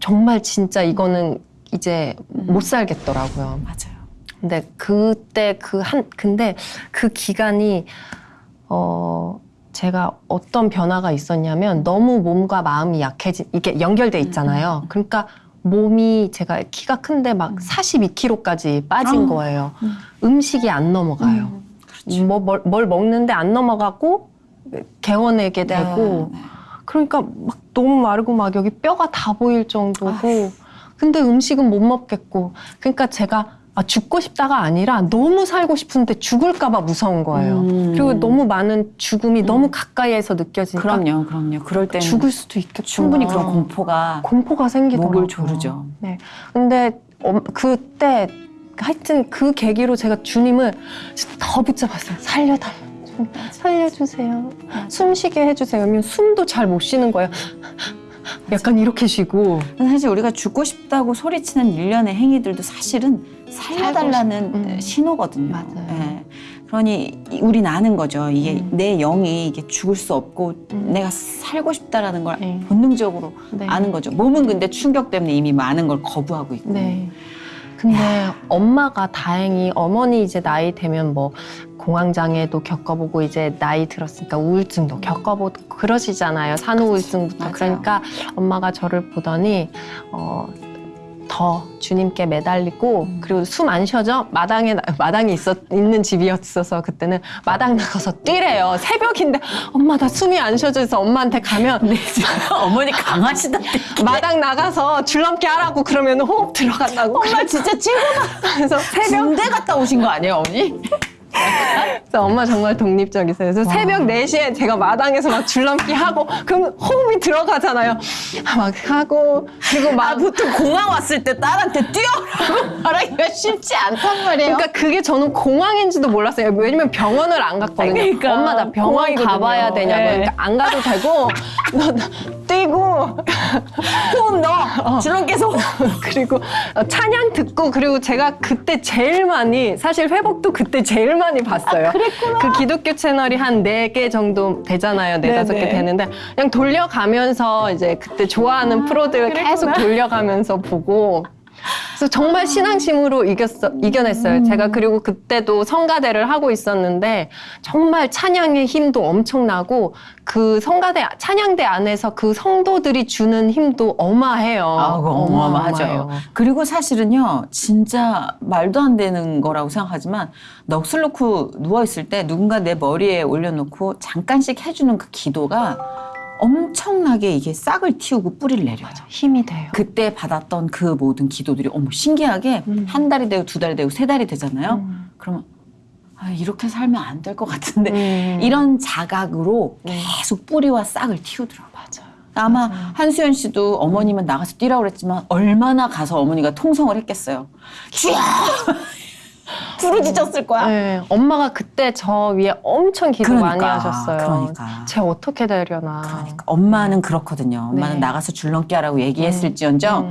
정말 진짜 이거는 이제 음. 못 살겠더라고요. 맞아요. 근데 그때 그 한 근데 그 기간이 어 제가 어떤 변화가 있었냐면 너무 몸과 마음이 약해진 이게 연결돼 있잖아요. 음, 음. 그러니까 몸이 제가 키가 큰데 막 음. 42kg까지 빠진 아. 거예요. 음. 음식이 안 넘어가요. 음, 그렇죠. 뭐, 뭘, 뭘 먹는데 안 넘어가고 개원하게 되고 네, 네. 그러니까 막 너무 마르고 막 여기 뼈가 다 보일 정도고 아휴. 근데 음식은 못 먹겠고 그러니까 제가 아, 죽고 싶다가 아니라 너무 살고 싶은데 죽을까봐 무서운 거예요. 음. 그리고 너무 많은 죽음이 음. 너무 가까이에서 느껴지니까 그럼요, 그럼요. 그럴 때는 죽을 수도 있겠구나. 충분히 그런 공포가 공포가 생기더라고요. 목을 조르죠. 네. 근데 어, 그때 하여튼 그 계기로 제가 주님을 더 붙잡았어요. 살려달라. 좀 살려주세요. 숨 쉬게 해주세요. 그러면 숨도 잘 못 쉬는 거예요. 약간 이렇게 쉬고. 사실 우리가 죽고 싶다고 소리치는 일련의 행위들도 사실은 살려달라는 음. 신호거든요. 맞아요. 예. 그러니 이- 우린 아는 거죠. 이게 음. 내 영이 이게 죽을 수 없고 음. 내가 살고 싶다라는 걸 네. 본능적으로 네. 아는 거죠. 몸은 근데 충격 때문에 이미 많은 걸 거부하고 있고. 네. 근데 엄마가 다행히 어머니 이제 나이 되면 뭐 공황장애도 겪어보고 이제 나이 들었으니까 우울증도 겪어보고 그러시잖아요. 산후우울증부터. 맞아요. 그러니까 엄마가 저를 보더니 어, 더 주님께 매달리고 음. 그리고 숨 안 쉬어져 마당에 나- 마당이 있었 있는 집이었어서 그때는 마당 나가서 뛰래요. 새벽인데 엄마 나 숨이 안 쉬어져서 엄마한테 가면 네, 어머니 강하시다. 마당 나가서 줄넘기 하라고 그러면 호흡 들어간다고. 엄마 진짜 최고다. 그래서 새벽 군대 갔다 오신 거 아니에요, 어머니? 그래서 엄마 정말 독립적이세요. 그래서 와. 새벽 4시에 제가 마당에서 막 줄넘기 하고 그럼 호흡이 들어가잖아요. 막 하고 그리고 아, 막 보통 공항 왔을 때 딸한테 뛰어라고 말하기가 쉽지 않단 말이에요. 그러니까 그게 저는 공황인지도 몰랐어요. 왜냐면 병원을 안 갔거든요. 그러니까. 엄마 나 병원. 가봐야 되냐고. 네. 그러니까 안 가도 되고 너, 너 뛰고 호흡 넣어. 주름께서 그리고 찬양 듣고 그리고 제가 그때 제일 많이 사실 회복도 그때 제일 많이 봤어요. 그 기독교 채널이 한 네 개 정도 되잖아요. 네 다섯 개 네네. 되는데 그냥 돌려가면서 이제 그때 좋아하는 프로들 계속 돌려가면서 보고 그래서 정말 신앙심으로 이겼어, 이겨냈어요. 음. 제가 그리고 그때도 성가대를 하고 있었는데 정말 찬양의 힘도 엄청나고 그 성가대 찬양대 안에서 그 성도들이 주는 힘도 어마해요. 아, 어마어마하죠. 어마어마해요. 그리고 사실은요, 진짜 말도 안 되는 거라고 생각하지만 넋을 놓고 누워 있을 때 누군가 내 머리에 올려놓고 잠깐씩 해주는 그 기도가 엄청나게 이게 싹을 틔우고 뿌리를 내려요. 힘이 돼요. 그때 받았던 그 모든 기도들이 어머 신기하게 음. 한 달이 되고 두 달이 되고 세 달이 되잖아요. 음. 그러면 아, 이렇게 살면 안 될 것 같은데 음. 이런 자각으로 네. 계속 뿌리와 싹을 틔우더라고요. 맞아요. 아마 맞아요. 한수연 씨도 어머님은 나가서 뛰라고 그랬지만 얼마나 가서 어머니가 통성을 했겠어요. 쥐야! 부르짖었을 거야. 네, 엄마가 그때 저 위에 엄청 기도 많이 그러니까, 하셨어요. 그러니까. 쟤 어떻게 되려나. 그러니까 엄마는 그렇거든요. 엄마는 네. 나가서 줄넘기하라고 얘기했을지언정 음.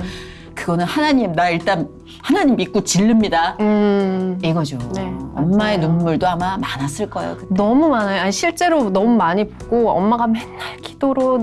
그거는 하나님 나 일단 하나님 믿고 질릅니다. 음. 이거죠. 네, 엄마의. 눈물도 아마 많았을 거예요. 그때. 너무 많아요. 아니, 실제로 너무 많이 보고 엄마가 맨날 기도로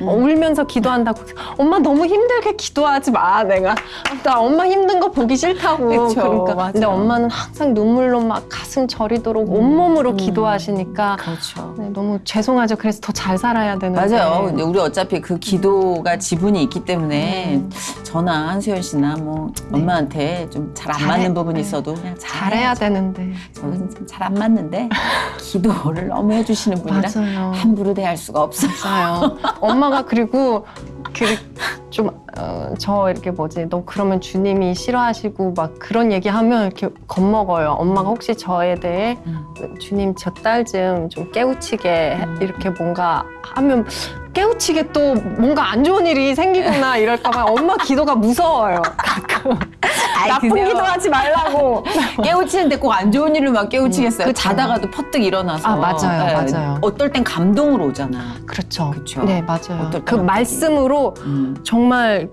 음. 울면서 기도한다고. 엄마 너무 힘들게 기도하지 마. 내가 나 엄마 힘든 거 보기 싫다고. 그쵸, 그러니까 맞아. 근데 엄마는 항상 눈물로 막 가슴 저리도록 온몸으로 음. 기도하시니까 그렇죠. 네, 너무 죄송하죠. 그래서 더 잘 살아야 되는데. 맞아요. 근데 우리 어차피 그 기도가 지분이 있기 때문에 음. 저나 한수연 씨나 뭐 네. 엄마한테 좀 잘 안 맞는 부분이 네. 있어도 그냥 잘해야 되는데. 저는 잘 안 맞는데 기도를 너무 해주시는 분이라 맞아요. 함부로 대할 수가 없어요. 맞아요. 엄마가 그리고 그 좀저 이렇게 뭐지 너 그러면 주님이 싫어하시고 막 그런 얘기하면 이렇게 겁먹어요. 엄마가 혹시 저에 대해 주님 저 딸 좀 좀 깨우치게 해- 음. 이렇게 뭔가 하면 깨우치게 또 뭔가 안 좋은 일이 생기거나 이럴까봐 엄마 기도가 무서워요. 가끔 아이, 나쁜 그래요. 기도하지 말라고. 깨우치는데 꼭 안 좋은 일을 막 깨우치겠어요. 음, 그쵸. 자다가도 퍼뜩 일어나서. 아, 맞아요, 맞아요. 어떨 땐 감동으로 오잖아. 그렇죠. 그쵸. 네 맞아요. 그 말씀으로 음. 정말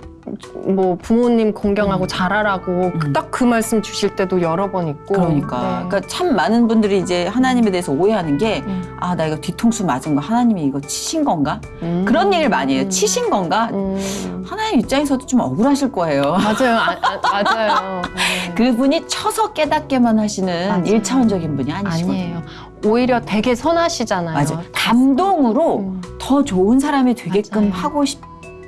뭐 부모님 공경하고 음. 잘하라고 음. 딱그 말씀 주실 때도 여러 번 있고 그러니까. 네. 그러니까 참 많은 분들이 이제 하나님에 대해서 오해하는 게 음. 아, 나 이거 뒤통수 맞은 거 하나님이 이거 치신 건가? 음. 그런 얘기를 많이 해요. 음. 치신 건가? 음. 하나님 입장에서도 좀 억울하실 거예요. 맞아요 아, 아, 맞아요 네. 그분이 쳐서 깨닫게만 하시는 맞아요. 일차원적인 분이 아니시거든요. 아니에요 오히려 되게 선하시잖아요 맞아. 감동으로 음. 더 좋은 사람이 되게끔 맞아요. 하고 싶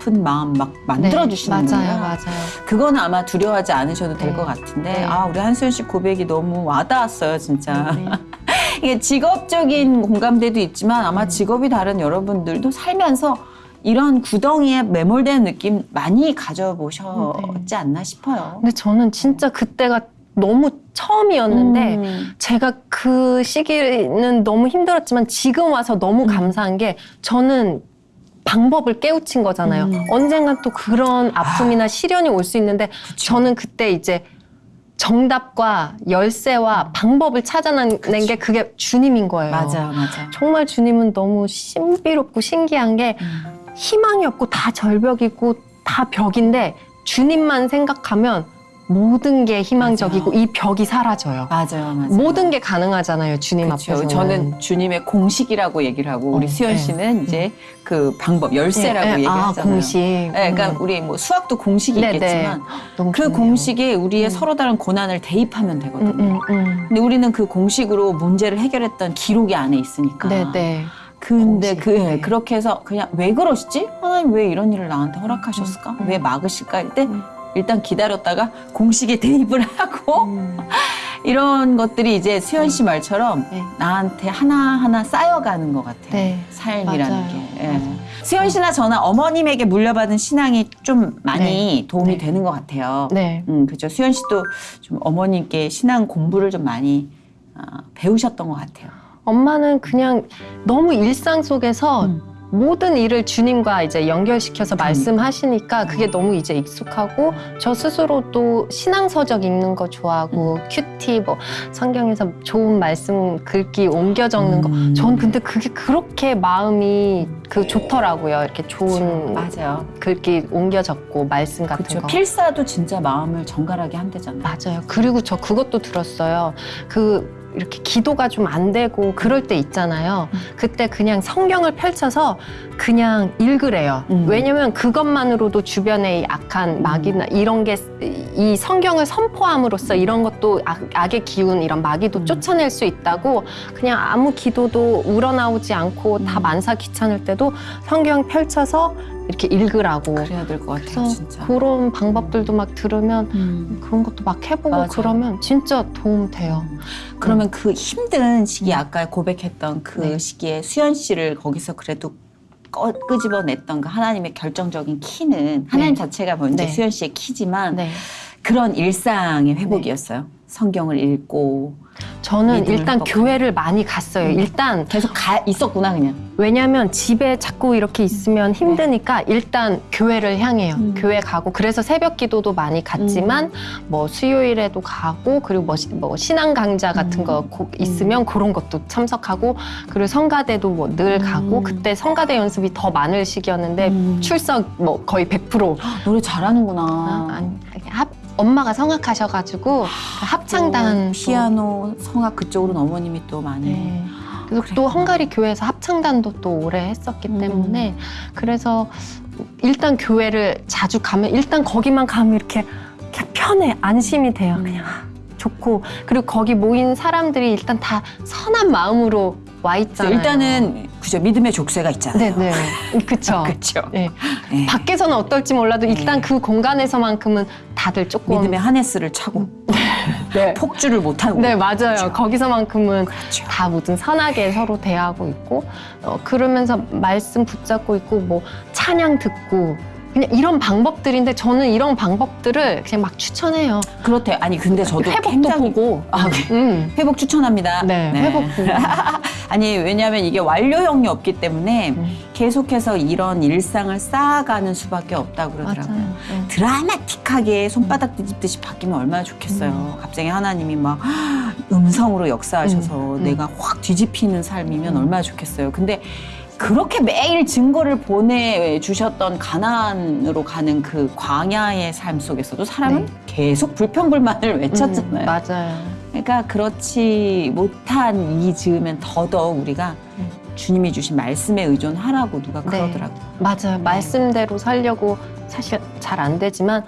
은 마음 막 만들어 네, 주시는 맞아요 거예요. 맞아요 그건 아마 두려워하지 않으셔도 될 네. 것 같은데 네. 아 우리 한수연 씨 고백이 너무 와닿았어요 진짜. 네. 이게 직업적인 공감대도 있지만 아마 음. 직업이 다른 여러분들도 살면서 이런 구덩이에 매몰되는 느낌 많이 가져보셨지 네. 않나 싶어요. 근데 저는 진짜 그때가 너무 처음이었는데 음. 제가 그 시기는 너무 힘들었지만 지금 와서 너무 음. 감사한 게 저는 방법을 깨우친 거잖아요. 음. 언젠간 또 그런 아픔이나 시련이 올 수 있는데 그쵸. 저는 그때 이제 정답과 열쇠와 방법을 찾아낸. 게 그게 주님인 거예요. 맞아요, 맞아요. 정말 주님은 너무 신비롭고 신기한 게 음. 희망이 없고 다 절벽이고 다 벽인데 주님만 생각하면 모든 게 희망적이고 맞아요. 이 벽이 사라져요. 맞아요, 맞아요. 모든 게 가능하잖아요. 주님 그렇죠. 앞에서. 저는 주님의 공식이라고 얘기를 하고 우리 어, 수연 네. 씨는 이제 그 방법 열쇠라고 예, 예. 아, 얘기하잖아요. 공식. 네, 그러니까 음. 우리 뭐 수학도 공식이 네, 네. 있겠지만 그 좋네요. 공식에 우리의 음. 서로 다른 고난을 대입하면 되거든요. 음, 음, 음. 근데 우리는 그 공식으로 문제를 해결했던 기록이 안에 있으니까. 네, 네. 근데 공식, 그 네. 그렇게 해서 그냥 왜 그러시지? 하나님 왜 이런 일을 나한테 허락하셨을까? 음, 음. 왜 막으실까? 할때 음. 일단 기다렸다가 공식에 대입을 하고 음. 이런 것들이 이제 수현 씨 말처럼 네. 나한테 하나하나 쌓여가는 것 같아요. 네. 삶이라는 맞아요. 게. 예. 맞아요. 수현 씨나 저나 어머님에게 물려받은 신앙이 좀 많이 도움이 네. 되는 것 같아요. 네. 음, 그죠. 수현 씨도 좀 어머님께 신앙 공부를 좀 많이 아, 배우셨던 것 같아요. 엄마는 그냥 너무 일상 속에서 음. 모든 일을 주님과 이제 연결시켜서. 말씀하시니까 그게 너무 이제 익숙하고 저 스스로도 신앙서적 읽는 거 좋아하고 음. 큐티 뭐 성경에서 좋은 말씀 글귀 옮겨 적는 거. 음. 전 근데 그게 그렇게 마음이 그 좋더라고요. 이렇게 좋은 맞아요. 글귀 옮겨 적고 말씀 같은 그렇죠. 거. 필사도 진짜 마음을 정갈하게 한대잖아요. 맞아요. 그리고 저 그것도 들었어요. 그 이렇게 기도가 좀 안 되고 그럴 때 있잖아요. 그때 그냥 성경을 펼쳐서 그냥 읽으래요. 음. 왜냐면 그것만으로도 주변에 이 악한 마귀나 이런 게 이 성경을 선포함으로써 이런 것도 악, 악의 기운 이런 마귀도 음. 쫓아낼 수 있다고 그냥 아무 기도도 우러나오지 않고 다 음. 만사 귀찮을 때도 성경 펼쳐서 이렇게 읽으라고. 그래야 될 것 같아요, 진짜. 그런 방법들도 막 들으면 음. 그런 것도 막 해보고 맞아요. 그러면 진짜 도움 돼요. 그러면 그 힘든 시기 아까 고백했던 그 네. 시기에 수연 씨를 거기서 그래도 꺼, 끄집어냈던 그 하나님의 결정적인 키는 하나님 자체가 먼저 네. 수연 씨의 키지만 네. 그런 일상의 회복이었어요. 성경을 읽고 저는 일단. 교회를 많이 갔어요. 음. 일단 계속 가 있었구나 그냥. 왜냐면 집에 자꾸 이렇게 있으면 힘드니까 일단 교회를 향해요. 음. 교회 가고 그래서 새벽 기도도 많이 갔지만 뭐 수요일에도 가고 그리고 뭐, 시- 뭐 신앙 강좌 같은 음. 거 고- 있으면 그런 것도 참석하고 그리고 성가대도 뭐 늘 가고 음. 그때 성가대 연습이 더 많을 시기였는데 음. 출석 뭐 거의 100%. 노래 잘하는구나. 아, 아니, 합, 엄마가 성악하셔가지고 그 합창단 또 피아노 성악 그쪽으로는 어머님이 또 많이. 네. 그래서 또 그랬구나. 헝가리 교회에서 합창단도 또 오래 했었기 음. 때문에 그래서 일단 교회를 자주 가면 일단 거기만 가면 이렇게, 이렇게 편해 안심이 돼요 음. 그냥 좋고 그리고 거기 모인 사람들이 일단 다 선한 마음으로 와 있잖아요. 일단은 그죠 믿음의 족쇄가 있잖아요. 네네 그쵸. 그렇죠. 네. 네. 밖에서는 어떨지 몰라도 일단 네. 그 공간에서만큼은 다들 조금 믿음의 하네스를 차고 네. 폭주를 못 하고. 네 맞아요. 그렇죠. 거기서만큼은 그렇죠. 다 모든 선하게 서로 대하고 있고 어, 그러면서 말씀 붙잡고 있고 뭐 찬양 듣고 그냥 이런 방법들인데 저는 이런 방법들을 그냥 막 추천해요. 그렇대요. 아니 근데 저도 회복도 굉장히 보고. 아, 음. 회복 추천합니다. 네, 회복 보고. 아니 왜냐하면 이게 완료형이 없기 때문에 음. 계속해서 이런 일상을 쌓아가는 수밖에 없다고 그러더라고요. 네. 드라마틱하게 손바닥 뒤집듯이 바뀌면 얼마나 좋겠어요. 음. 갑자기 하나님이 막 음성으로 역사하셔서 음, 음. 내가 확 뒤집히는 삶이면 음. 얼마나 좋겠어요. 근데 그렇게 매일 증거를 보내주셨던 가나안으로 가는 그 광야의 삶 속에서도 사람은 네. 계속 불평불만을 외쳤잖아요. 음, 맞아요. 그러니까 그렇지 못한 이 즈음엔 더더욱 우리가 음. 주님이 주신 말씀에 의존하라고 누가 네. 그러더라고요. 맞아요. 말씀대로 살려고 사실 잘 안 되지만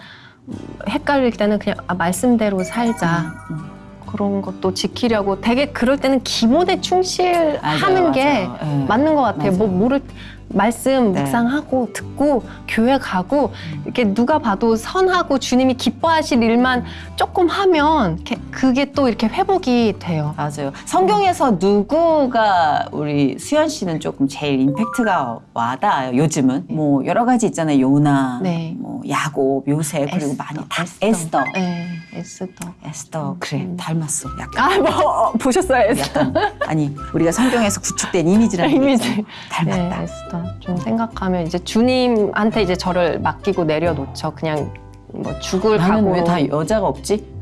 음, 헷갈릴 때는 그냥 아, 말씀대로 살자. 음, 그런 것도 지키려고 되게 그럴 때는 기본에 충실하는 맞아요, 게 맞아요. 예. 맞는 것 같아요. 맞아요. 뭐 뭐를 말씀 네. 묵상하고 듣고 교회 가고 음. 이렇게 누가 봐도 선하고 주님이 기뻐하실 일만 조금 하면 그게 또 이렇게 회복이 돼요. 맞아요. 성경에서 누구가 우리 수연 씨는 조금 제일 임팩트가 와닿아요. 요즘은 뭐 여러 가지 있잖아요. 요나, 네. 뭐 야곱, 요셉 그리고 많이 다 에스더, 네, 에스더. 에스더 그래 음. 닮았어. 약간 아, 뭐 보셨어요, 에스더? 약간 아니 우리가 성경에서 구축된 이미지라는 게 이미지. 있잖아요. 네, 닮았다. 에스더. 좀 생각하면 이제 주님한테 이제 저를 맡기고 내려놓죠. 그냥 뭐 죽을 나는 각오. 왜다 여자가 없지?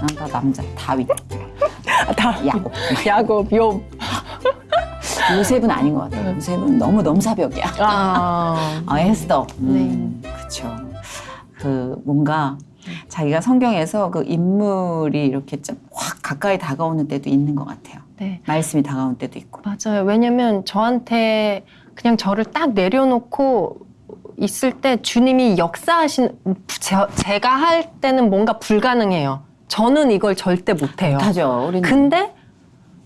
난 다 남자. 다윗, 다 야곱. 야곱, 욥. 요셉은 아닌 것 같아요. 요셉은 너무 넘사벽이야. 아, 아, 에스더. 음, 그렇죠. 그 뭔가 자기가 성경에서 그 인물이 이렇게 좀 확 가까이 다가오는 때도 있는 것 같아요. 네. 말씀이 다가오는 때도 있고. 맞아요. 왜냐면 저한테 그냥 저를 딱 내려놓고 있을 때 주님이 역사하신 제, 제가 할 때는 뭔가 불가능해요. 저는 이걸 절대 못해요. 하죠. 우리는 근데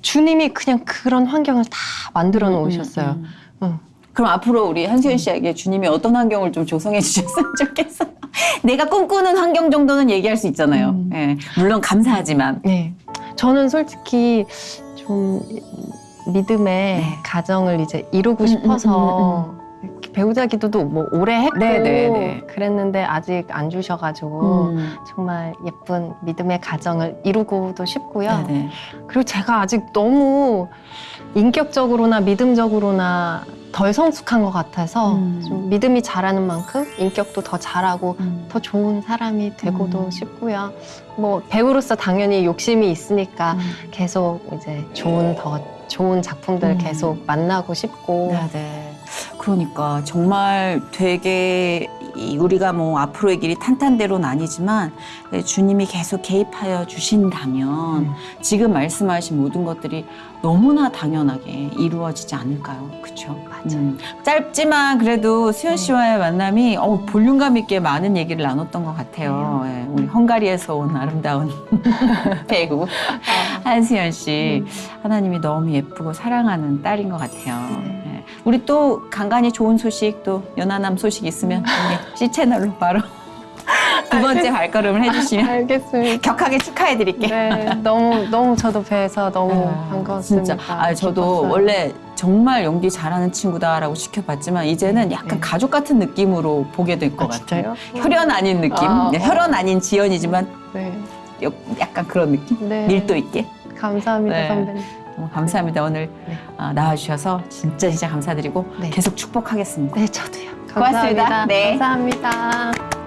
주님이 그냥 그런 환경을 다 만들어 놓으셨어요. 음, 음. 응. 그럼 앞으로 우리 한수연 씨에게 주님이 어떤 환경을 좀 조성해 주셨으면 좋겠어요. 내가 꿈꾸는 환경 정도는 얘기할 수 있잖아요. 음. 예, 물론 감사하지만. 저는 솔직히 좀 믿음의 네. 가정을 이제 이루고 음, 싶어서 이렇게 배우자 기도도 뭐 오래 했고 네, 네, 네. 그랬는데 아직 안 주셔가지고 음. 정말 예쁜 믿음의 가정을 이루고도 싶고요. 네네. 그리고 제가 아직 너무 인격적으로나 믿음적으로나 덜 성숙한 것 같아서 음. 좀 믿음이 자라는 만큼 인격도 더 잘하고 음. 더 좋은 사람이 되고도 음. 싶고요. 뭐 배우로서 당연히 욕심이 있으니까 음. 계속 이제 좋은 더 좋은 작품들 음. 계속 만나고 싶고 네네. 그러니까 정말 되게 이 우리가 뭐 앞으로의 길이 탄탄대로는 아니지만 네, 주님이 계속 개입하여 주신다면 음. 지금 말씀하신 모든 것들이 너무나 당연하게 이루어지지 않을까요? 그렇죠? 맞아요. 짧지만 그래도 수현 네. 씨와의 만남이 어, 볼륨감 있게 많은 얘기를 나눴던 것 같아요. 네. 예, 우리 헝가리에서 온 아름다운 배우 한수연 씨 음. 하나님이 너무 예쁘고 사랑하는 딸인 것 같아요. 네. 예. 우리 또 간간히 좋은 소식 또 연하남 소식 있으면 C 채널로 바로 두 번째 발걸음을 해주시면 알겠습니다. 격하게 축하해 드릴게요. 네, 너무 너무 저도 뵈서 너무 아, 반가웠습니다. 진짜. 아, 저도 기뻤어요. 원래 정말 연기 잘하는 친구다라고 지켜봤지만 이제는 약간 네. 가족 같은 느낌으로 보게 될것 아, 같아요. 혈연 아닌 느낌. 아, 네, 어. 혈연 아닌 지연이지만 네, 여- 약간 그런 느낌. 네. 밀도 있게. 감사합니다 네. 선배님. 너무 감사합니다. 오늘 네. 아, 나와주셔서 진짜 진짜 감사드리고 네. 계속 축복하겠습니다. 네, 저도요. 고맙습니다. 감사합니다. 네. 감사합니다.